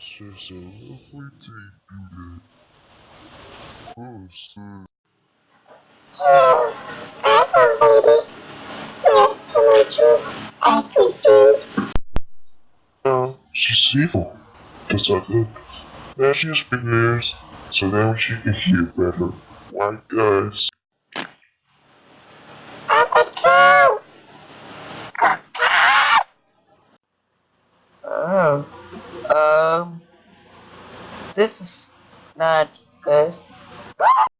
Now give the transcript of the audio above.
Oh. Hello, Apple baby. To you, dude. Uh, she's evil. Cause I look. Now she's big ears, so then she can hear better. White guys. Oh. Um, this is not good.